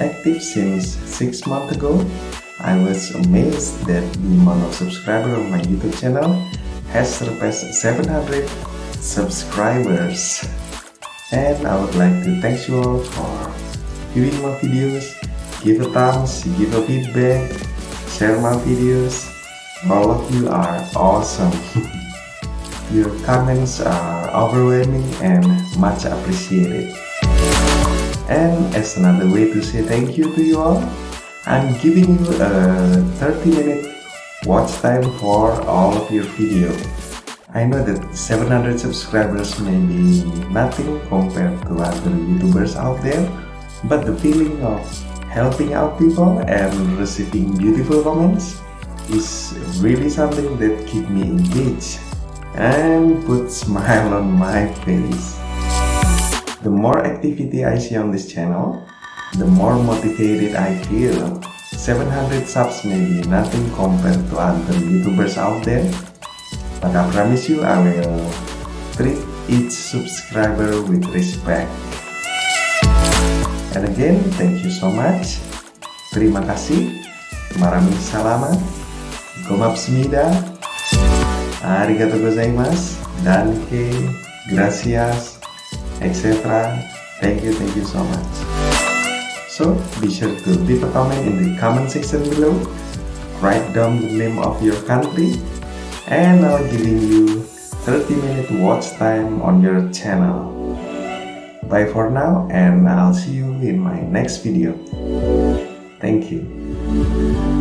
active since 6 months ago. I was amazed that the amount of subscribers on my YouTube channel has surpassed 700 subscribers. And I would like to thank you all for viewing my videos, give a thumbs, give a feedback, share my videos. All of you are awesome. Your comments are overwhelming and much appreciated. And as another way to say thank you to you all, I'm giving you a 30 minute watch time for all of your video. I know that 700 subscribers may be nothing compared to other YouTubers out there, but the feeling of helping out people and receiving beautiful comments is really something that keep me engaged and put smile on my face. The more activity I see on this channel, the more motivated I feel. 700 subs may be nothing compared to other YouTubers out there, but I promise you I will treat each subscriber with respect. And again, thank you so much. Terima kasih. Marami salama. Gomapsmida. Arigato gozaimasu. Danke. Gracias. Etc. Thank you, thank you so much. So, be sure to leave a comment in the comment section below. Write down the name of your country. And I'll giving you 30 minute watch time on your channel. Bye for now and I'll see you in my next video. Thank you.